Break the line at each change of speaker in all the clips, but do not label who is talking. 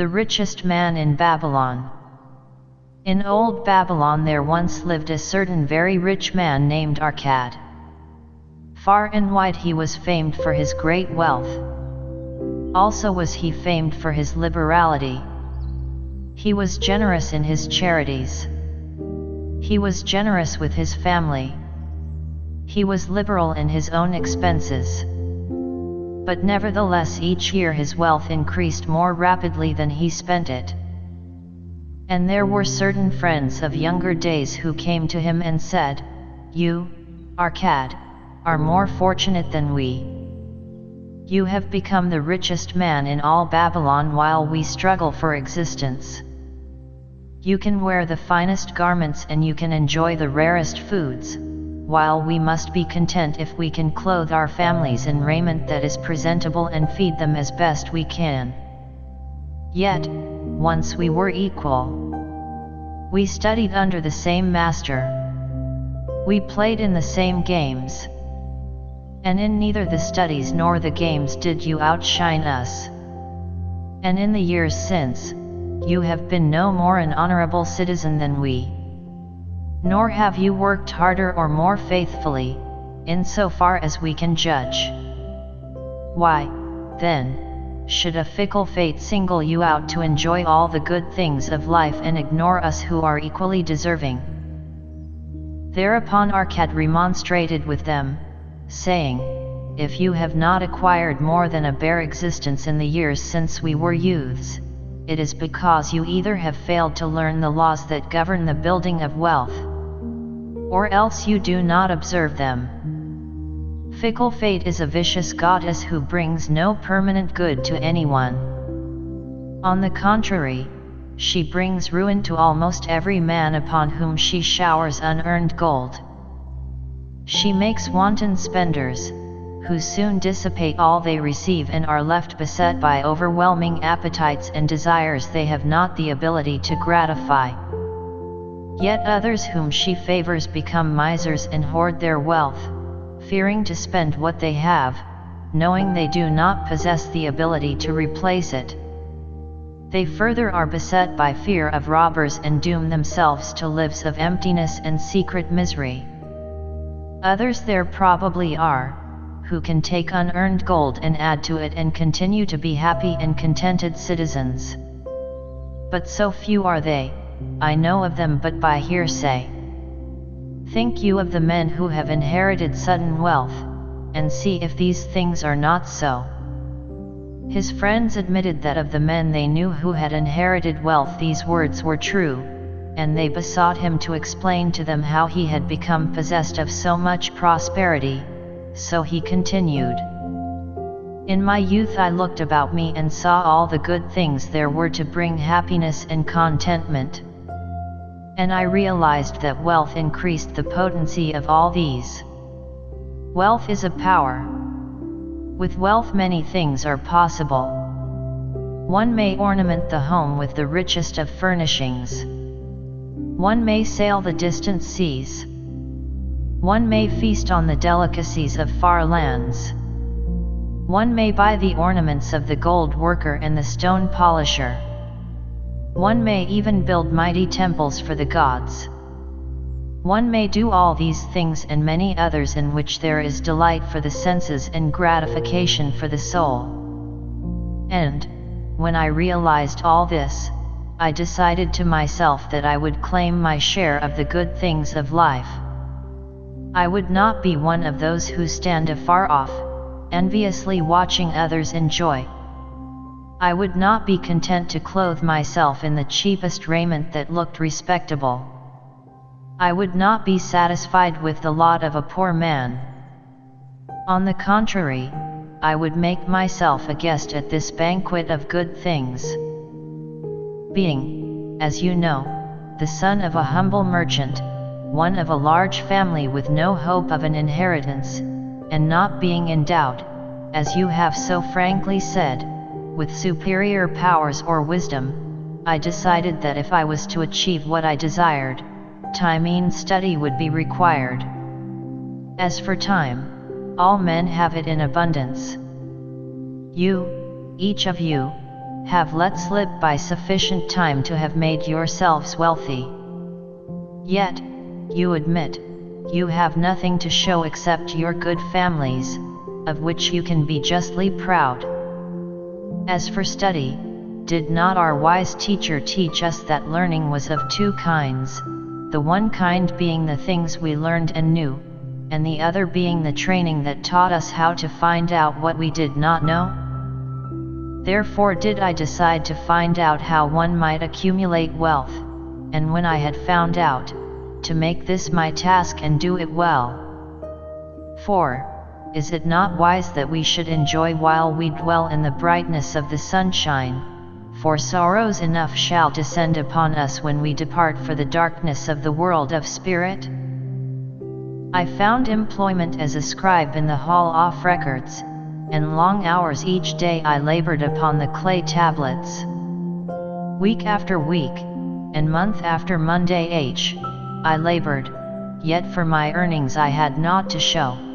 the richest man in Babylon. In old Babylon there once lived a certain very rich man named Arkad. Far and wide he was famed for his great wealth. Also was he famed for his liberality. He was generous in his charities. He was generous with his family. He was liberal in his own expenses. But nevertheless each year his wealth increased more rapidly than he spent it. And there were certain friends of younger days who came to him and said, You, Arkad, are more fortunate than we. You have become the richest man in all Babylon while we struggle for existence. You can wear the finest garments and you can enjoy the rarest foods, while we must be content if we can clothe our families in raiment that is presentable and feed them as best we can. Yet, once we were equal. We studied under the same master. We played in the same games. And in neither the studies nor the games did you outshine us. And in the years since, you have been no more an honorable citizen than we. Nor have you worked harder or more faithfully, in so far as we can judge. Why, then, should a fickle fate single you out to enjoy all the good things of life and ignore us who are equally deserving? Thereupon Arkad remonstrated with them, saying, If you have not acquired more than a bare existence in the years since we were youths, it is because you either have failed to learn the laws that govern the building of wealth, or else you do not observe them. Fickle fate is a vicious goddess who brings no permanent good to anyone. On the contrary, she brings ruin to almost every man upon whom she showers unearned gold. She makes wanton spenders, who soon dissipate all they receive and are left beset by overwhelming appetites and desires they have not the ability to gratify. Yet others whom she favors become misers and hoard their wealth, fearing to spend what they have, knowing they do not possess the ability to replace it. They further are beset by fear of robbers and doom themselves to lives of emptiness and secret misery. Others there probably are, who can take unearned gold and add to it and continue to be happy and contented citizens. But so few are they, I know of them but by hearsay. Think you of the men who have inherited sudden wealth, and see if these things are not so. His friends admitted that of the men they knew who had inherited wealth these words were true, and they besought him to explain to them how he had become possessed of so much prosperity, so he continued. In my youth I looked about me and saw all the good things there were to bring happiness and contentment. And I realized that wealth increased the potency of all these. Wealth is a power. With wealth many things are possible. One may ornament the home with the richest of furnishings. One may sail the distant seas. One may feast on the delicacies of far lands. One may buy the ornaments of the gold worker and the stone polisher. One may even build mighty temples for the gods. One may do all these things and many others in which there is delight for the senses and gratification for the soul. And, when I realized all this, I decided to myself that I would claim my share of the good things of life. I would not be one of those who stand afar off, enviously watching others enjoy. I would not be content to clothe myself in the cheapest raiment that looked respectable. I would not be satisfied with the lot of a poor man. On the contrary, I would make myself a guest at this banquet of good things being, as you know, the son of a humble merchant, one of a large family with no hope of an inheritance, and not being endowed, as you have so frankly said, with superior powers or wisdom, I decided that if I was to achieve what I desired, time and study would be required. As for time, all men have it in abundance. You, each of you, have let slip by sufficient time to have made yourselves wealthy. Yet, you admit, you have nothing to show except your good families, of which you can be justly proud. As for study, did not our wise teacher teach us that learning was of two kinds, the one kind being the things we learned and knew, and the other being the training that taught us how to find out what we did not know? Therefore did I decide to find out how one might accumulate wealth, and when I had found out, to make this my task and do it well. For, is it not wise that we should enjoy while we dwell in the brightness of the sunshine, for sorrows enough shall descend upon us when we depart for the darkness of the world of spirit? I found employment as a scribe in the hall off records, and long hours each day I labored upon the clay tablets. Week after week, and month after Monday H, I labored, yet for my earnings I had naught to show.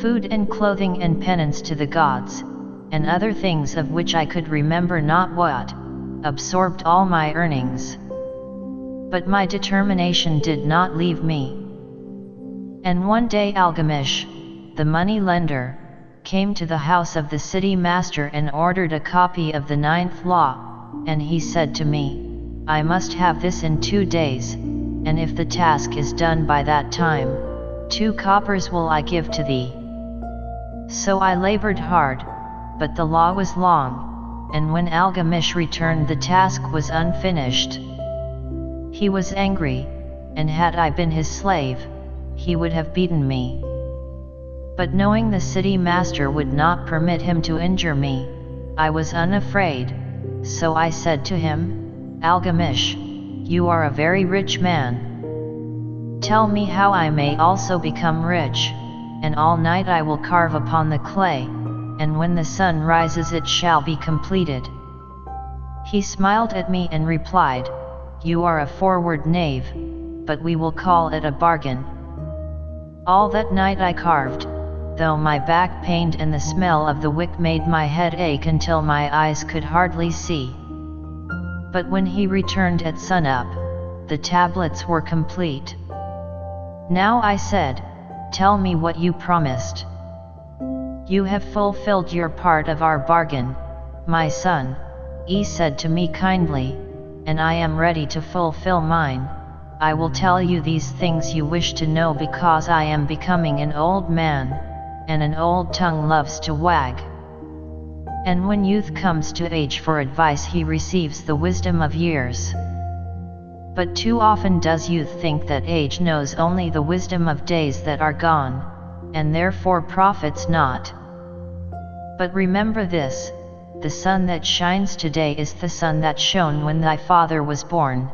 Food and clothing and penance to the gods, and other things of which I could remember not what, absorbed all my earnings. But my determination did not leave me. And one day Algamish, the money lender, came to the house of the city master and ordered a copy of the ninth law, and he said to me, I must have this in two days, and if the task is done by that time, two coppers will I give to thee. So I labored hard, but the law was long, and when Algamish returned the task was unfinished. He was angry, and had I been his slave, he would have beaten me. But knowing the city master would not permit him to injure me, I was unafraid, so I said to him, Algamish, you are a very rich man. Tell me how I may also become rich, and all night I will carve upon the clay, and when the sun rises it shall be completed. He smiled at me and replied, You are a forward knave, but we will call it a bargain. All that night I carved, though my back pained and the smell of the wick made my head ache until my eyes could hardly see. But when he returned at sunup, the tablets were complete. Now I said, Tell me what you promised. You have fulfilled your part of our bargain, my son, he said to me kindly, and I am ready to fulfill mine. I will tell you these things you wish to know because I am becoming an old man, and an old tongue loves to wag. And when youth comes to age for advice he receives the wisdom of years. But too often does youth think that age knows only the wisdom of days that are gone, and therefore profits not. But remember this, the sun that shines today is the sun that shone when thy father was born,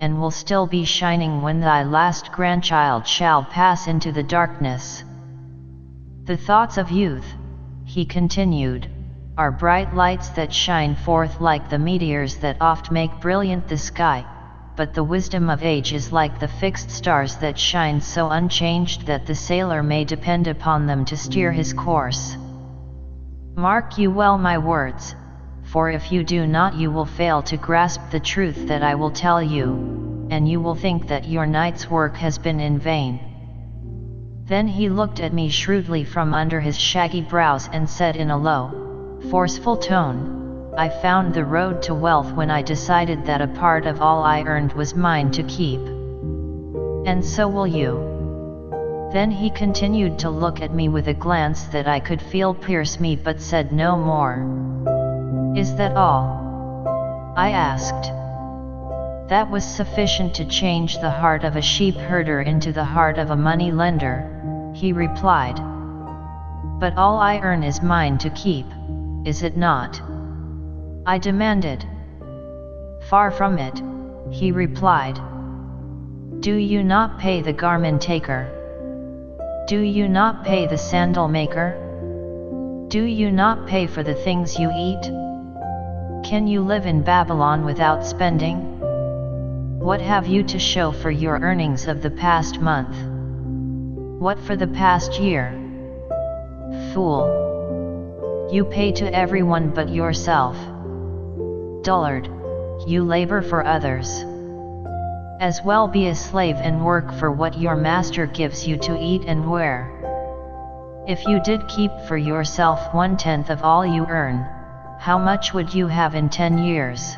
and will still be shining when thy last grandchild shall pass into the darkness. The thoughts of youth, he continued, are bright lights that shine forth like the meteors that oft make brilliant the sky, but the wisdom of age is like the fixed stars that shine so unchanged that the sailor may depend upon them to steer his course. Mark you well my words, for if you do not you will fail to grasp the truth that I will tell you, and you will think that your night's work has been in vain. Then he looked at me shrewdly from under his shaggy brows and said in a low, forceful tone, I found the road to wealth when I decided that a part of all I earned was mine to keep. And so will you. Then he continued to look at me with a glance that I could feel pierce me but said no more. Is that all? I asked. That was sufficient to change the heart of a sheep herder into the heart of a money lender, he replied. But all I earn is mine to keep is it not? I demanded. Far from it, he replied. Do you not pay the garment taker? Do you not pay the sandal maker? Do you not pay for the things you eat? Can you live in Babylon without spending? What have you to show for your earnings of the past month? What for the past year? Fool! You pay to everyone but yourself. Dullard, you labor for others. As well be a slave and work for what your master gives you to eat and wear. If you did keep for yourself one tenth of all you earn, how much would you have in ten years?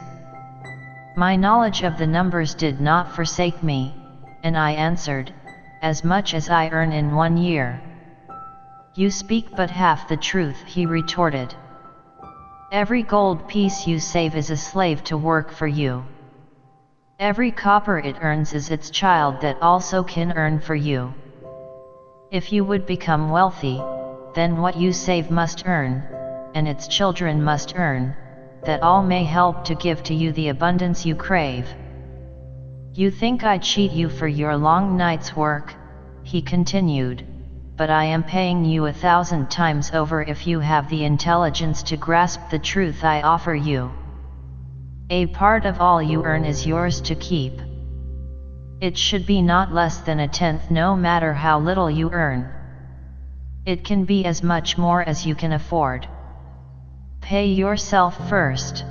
My knowledge of the numbers did not forsake me, and I answered, As much as I earn in one year. You speak but half the truth, he retorted. Every gold piece you save is a slave to work for you. Every copper it earns is its child that also can earn for you. If you would become wealthy, then what you save must earn, and its children must earn, that all may help to give to you the abundance you crave. You think I cheat you for your long night's work, he continued, but I am paying you a thousand times over if you have the intelligence to grasp the truth I offer you. A part of all you earn is yours to keep. It should be not less than a tenth no matter how little you earn. It can be as much more as you can afford. Pay yourself first.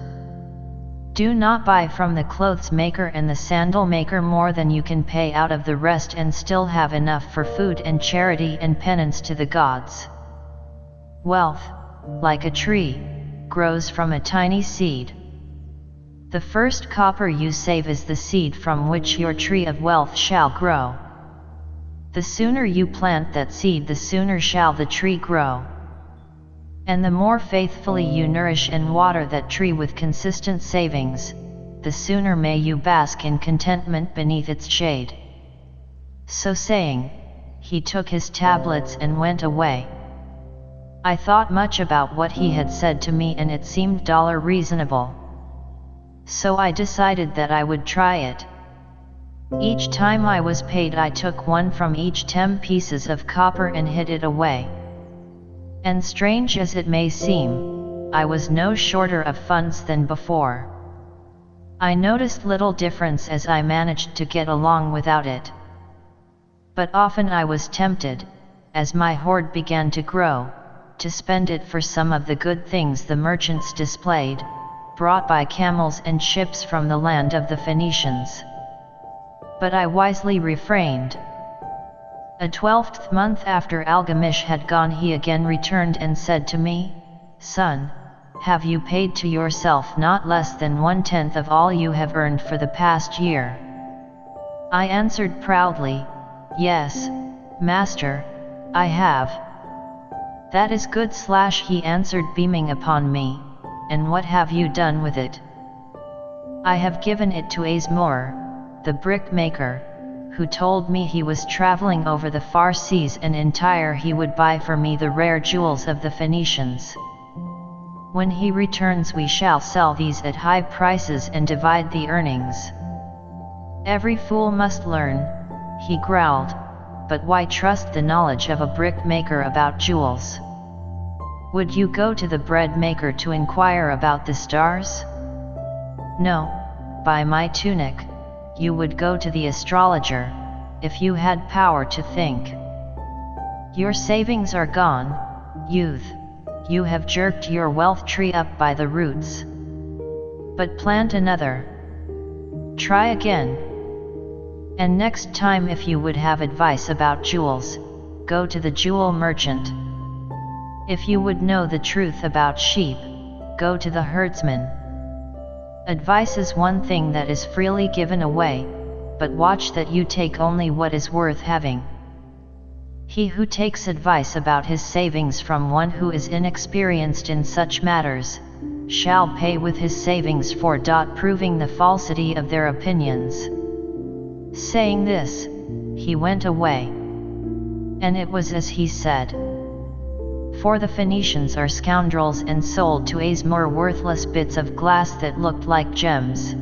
Do not buy from the clothes maker and the sandal maker more than you can pay out of the rest and still have enough for food and charity and penance to the gods. Wealth, like a tree, grows from a tiny seed. The first copper you save is the seed from which your tree of wealth shall grow. The sooner you plant that seed the sooner shall the tree grow. And the more faithfully you nourish and water that tree with consistent savings, the sooner may you bask in contentment beneath its shade. So saying, he took his tablets and went away. I thought much about what he had said to me and it seemed dollar reasonable. So I decided that I would try it. Each time I was paid I took one from each ten pieces of copper and hid it away. And strange as it may seem, I was no shorter of funds than before. I noticed little difference as I managed to get along without it. But often I was tempted, as my hoard began to grow, to spend it for some of the good things the merchants displayed, brought by camels and ships from the land of the Phoenicians. But I wisely refrained. A twelfth month after Algamish had gone he again returned and said to me, Son, have you paid to yourself not less than one-tenth of all you have earned for the past year? I answered proudly, Yes, Master, I have. That is good slash he answered beaming upon me and what have you done with it? I have given it to Azmur, the brickmaker, who told me he was traveling over the far seas and in Tyre he would buy for me the rare jewels of the Phoenicians. When he returns we shall sell these at high prices and divide the earnings. Every fool must learn, he growled, but why trust the knowledge of a brickmaker about jewels? Would you go to the bread maker to inquire about the stars? No, by my tunic, you would go to the astrologer, if you had power to think. Your savings are gone, youth, you have jerked your wealth tree up by the roots. But plant another. Try again. And next time if you would have advice about jewels, go to the jewel merchant. If you would know the truth about sheep, go to the herdsman. Advice is one thing that is freely given away, but watch that you take only what is worth having. He who takes advice about his savings from one who is inexperienced in such matters, shall pay with his savings for dot proving the falsity of their opinions. Saying this, he went away. And it was as he said for the Phoenicians are scoundrels and sold to Azmur worthless bits of glass that looked like gems.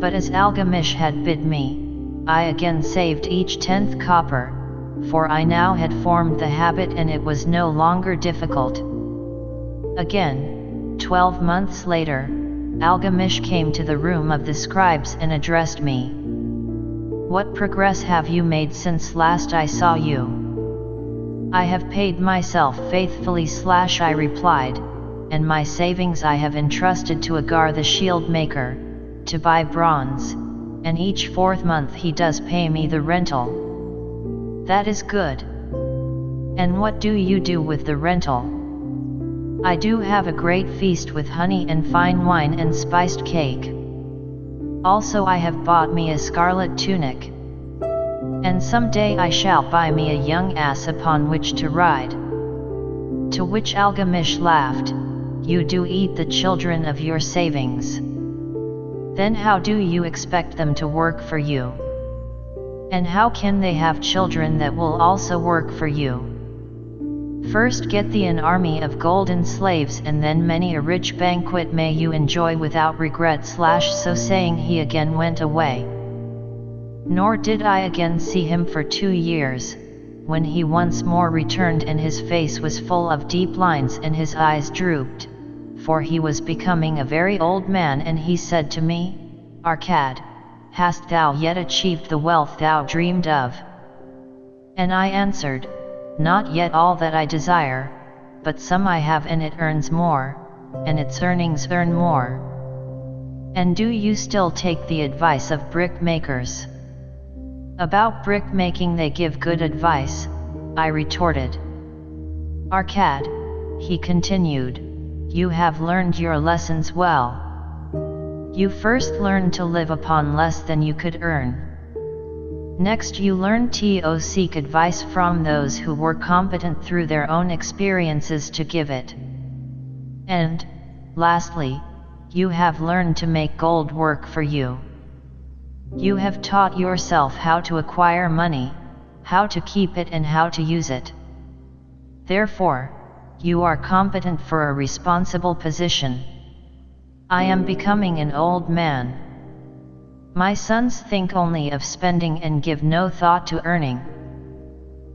But as Algamish had bid me, I again saved each tenth copper, for I now had formed the habit and it was no longer difficult. Again, twelve months later, Algamish came to the room of the scribes and addressed me. What progress have you made since last I saw you? I have paid myself faithfully slash I replied, and my savings I have entrusted to Aggar the shield maker, to buy bronze, and each fourth month he does pay me the rental. That is good. And what do you do with the rental? I do have a great feast with honey and fine wine and spiced cake. Also I have bought me a scarlet tunic. And some day I shall buy me a young ass upon which to ride. To which Algamish laughed, You do eat the children of your savings. Then how do you expect them to work for you? And how can they have children that will also work for you? First get thee an army of golden slaves and then many a rich banquet may you enjoy without regret slash so saying he again went away. Nor did I again see him for two years, when he once more returned and his face was full of deep lines and his eyes drooped, for he was becoming a very old man and he said to me, Arkad, hast thou yet achieved the wealth thou dreamed of? And I answered, not yet all that I desire, but some I have and it earns more, and its earnings earn more. And do you still take the advice of brick makers? About brick making they give good advice, I retorted. Arkad, he continued, you have learned your lessons well. You first learned to live upon less than you could earn. Next you learn to seek advice from those who were competent through their own experiences to give it. And, lastly, you have learned to make gold work for you. You have taught yourself how to acquire money, how to keep it and how to use it. Therefore, you are competent for a responsible position. I am becoming an old man. My sons think only of spending and give no thought to earning.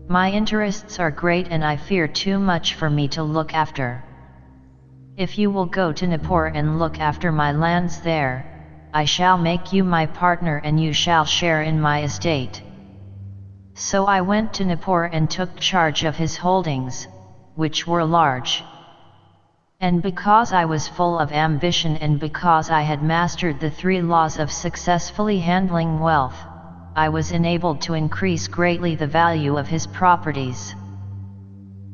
My interests are great and I fear too much for me to look after. If you will go to Nippur and look after my lands there, I shall make you my partner and you shall share in my estate. So I went to Nippur and took charge of his holdings, which were large. And because I was full of ambition and because I had mastered the three laws of successfully handling wealth, I was enabled to increase greatly the value of his properties.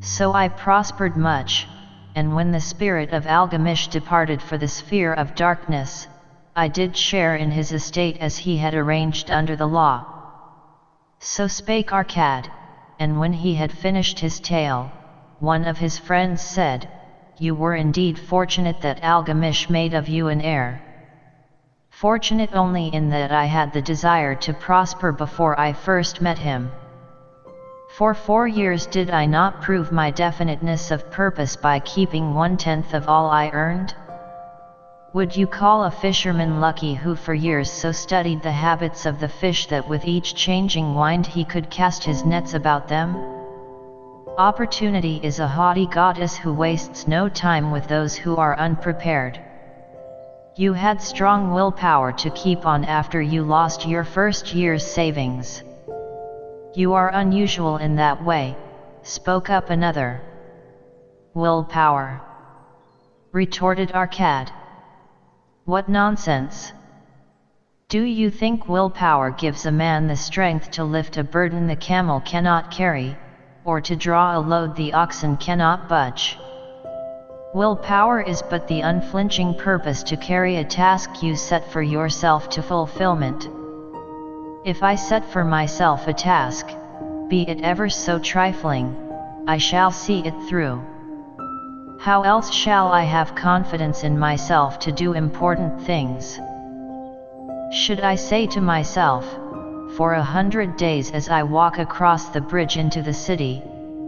So I prospered much, and when the spirit of Algamish departed for the sphere of darkness, I did share in his estate as he had arranged under the law. So spake Arkad, and when he had finished his tale, one of his friends said, you were indeed fortunate that Algamish made of you an heir. Fortunate only in that I had the desire to prosper before I first met him. For four years did I not prove my definiteness of purpose by keeping one-tenth of all I earned? Would you call a fisherman lucky who for years so studied the habits of the fish that with each changing wind he could cast his nets about them? Opportunity is a haughty goddess who wastes no time with those who are unprepared. You had strong willpower to keep on after you lost your first year's savings. You are unusual in that way, spoke up another. Willpower. Retorted Arkad. What nonsense. Do you think willpower gives a man the strength to lift a burden the camel cannot carry? or to draw a load the oxen cannot budge. Willpower is but the unflinching purpose to carry a task you set for yourself to fulfillment. If I set for myself a task, be it ever so trifling, I shall see it through. How else shall I have confidence in myself to do important things? Should I say to myself, for a hundred days as I walk across the bridge into the city,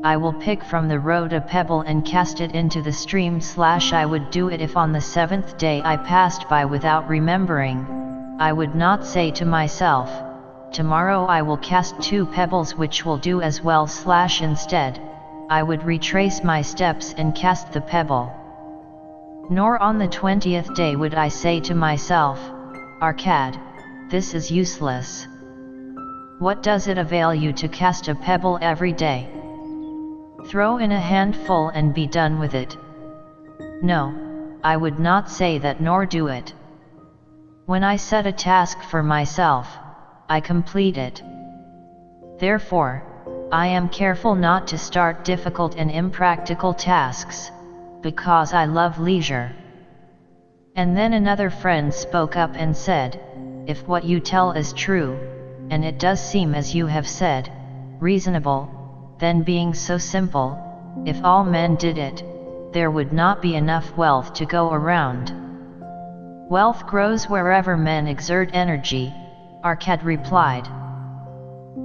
I will pick from the road a pebble and cast it into the stream slash I would do it if on the seventh day I passed by without remembering, I would not say to myself, tomorrow I will cast two pebbles which will do as well slash instead, I would retrace my steps and cast the pebble. Nor on the twentieth day would I say to myself, Arkad, this is useless. What does it avail you to cast a pebble every day? Throw in a handful and be done with it. No, I would not say that nor do it. When I set a task for myself, I complete it. Therefore, I am careful not to start difficult and impractical tasks, because I love leisure. And then another friend spoke up and said, If what you tell is true, and it does seem as you have said, reasonable, then being so simple, if all men did it, there would not be enough wealth to go around. Wealth grows wherever men exert energy, Arkad replied.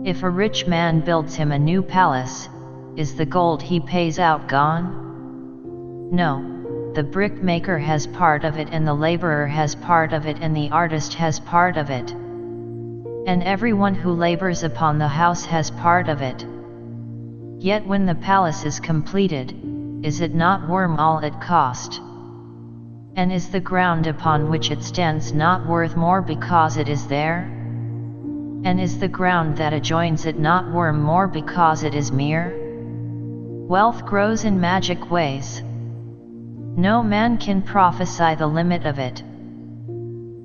If a rich man builds him a new palace, is the gold he pays out gone? No the brickmaker has part of it and the laborer has part of it and the artist has part of it. And everyone who labors upon the house has part of it. Yet when the palace is completed, is it not worm all it cost? And is the ground upon which it stands not worth more because it is there? And is the ground that adjoins it not worm more because it is mere? Wealth grows in magic ways. No man can prophesy the limit of it.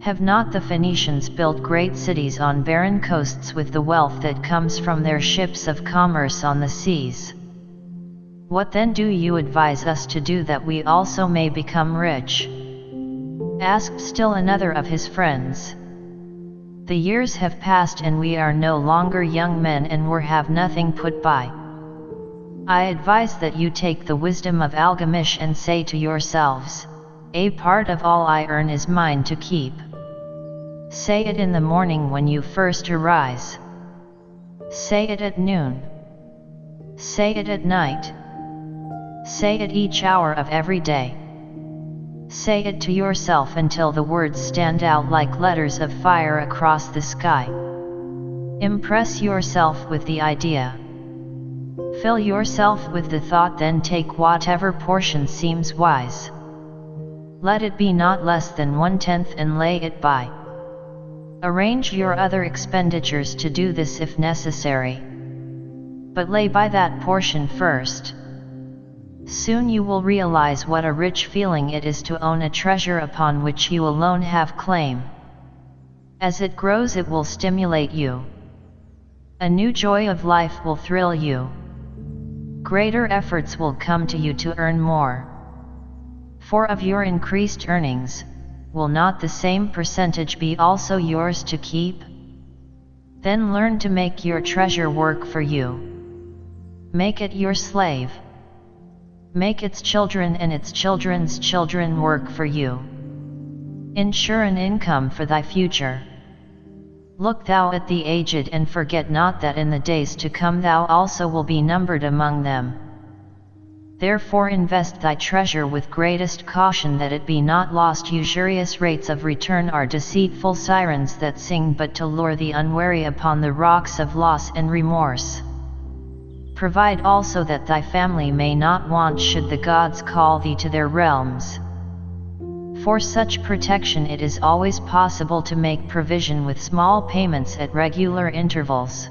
Have not the Phoenicians built great cities on barren coasts with the wealth that comes from their ships of commerce on the seas? What then do you advise us to do that we also may become rich? Asked still another of his friends. The years have passed and we are no longer young men and we have nothing put by. I advise that you take the wisdom of Algamish and say to yourselves, A part of all I earn is mine to keep. Say it in the morning when you first arise. Say it at noon. Say it at night. Say it each hour of every day. Say it to yourself until the words stand out like letters of fire across the sky. Impress yourself with the idea. Fill yourself with the thought then take whatever portion seems wise. Let it be not less than one-tenth and lay it by. Arrange your other expenditures to do this if necessary. But lay by that portion first. Soon you will realize what a rich feeling it is to own a treasure upon which you alone have claim. As it grows it will stimulate you. A new joy of life will thrill you greater efforts will come to you to earn more. For of your increased earnings, will not the same percentage be also yours to keep? Then learn to make your treasure work for you. Make it your slave. Make its children and its children's children work for you. Ensure an income for thy future. Look thou at the aged and forget not that in the days to come thou also will be numbered among them. Therefore invest thy treasure with greatest caution that it be not lost usurious rates of return are deceitful sirens that sing but to lure the unwary upon the rocks of loss and remorse. Provide also that thy family may not want should the gods call thee to their realms. For such protection it is always possible to make provision with small payments at regular intervals.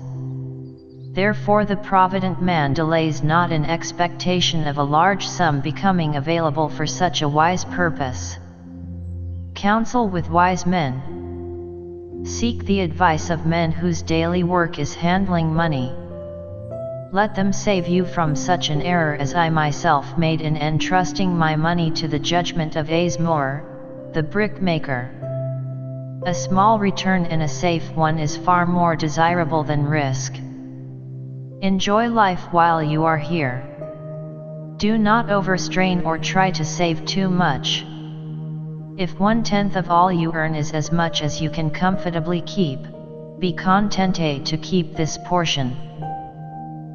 Therefore the provident man delays not in expectation of a large sum becoming available for such a wise purpose. Counsel with wise men. Seek the advice of men whose daily work is handling money. Let them save you from such an error as I myself made in entrusting my money to the judgment of Azmur, the brickmaker. A small return and a safe one is far more desirable than risk. Enjoy life while you are here. Do not overstrain or try to save too much. If one-tenth of all you earn is as much as you can comfortably keep, be contented to keep this portion.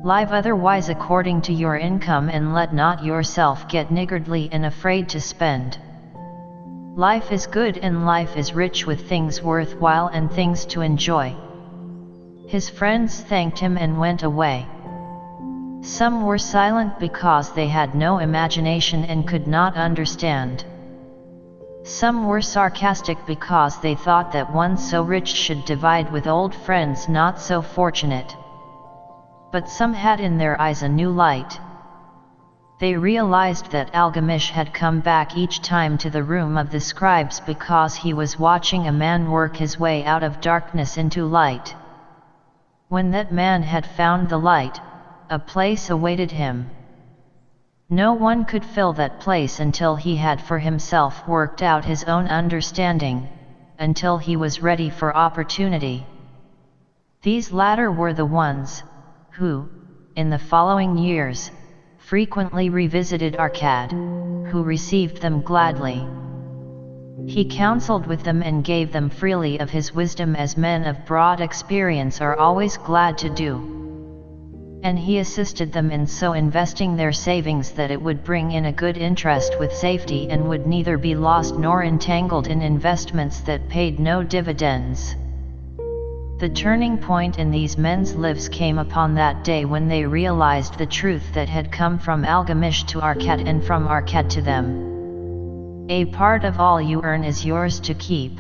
Live otherwise according to your income and let not yourself get niggardly and afraid to spend. Life is good and life is rich with things worthwhile and things to enjoy. His friends thanked him and went away. Some were silent because they had no imagination and could not understand. Some were sarcastic because they thought that one so rich should divide with old friends not so fortunate but some had in their eyes a new light. They realized that Algamish had come back each time to the room of the scribes because he was watching a man work his way out of darkness into light. When that man had found the light, a place awaited him. No one could fill that place until he had for himself worked out his own understanding, until he was ready for opportunity. These latter were the ones, who, in the following years, frequently revisited Arkad, who received them gladly. He counseled with them and gave them freely of his wisdom as men of broad experience are always glad to do. And he assisted them in so investing their savings that it would bring in a good interest with safety and would neither be lost nor entangled in investments that paid no dividends. The turning point in these men's lives came upon that day when they realized the truth that had come from Algamish to Arkad and from Arkad to them. A part of all you earn is yours to keep.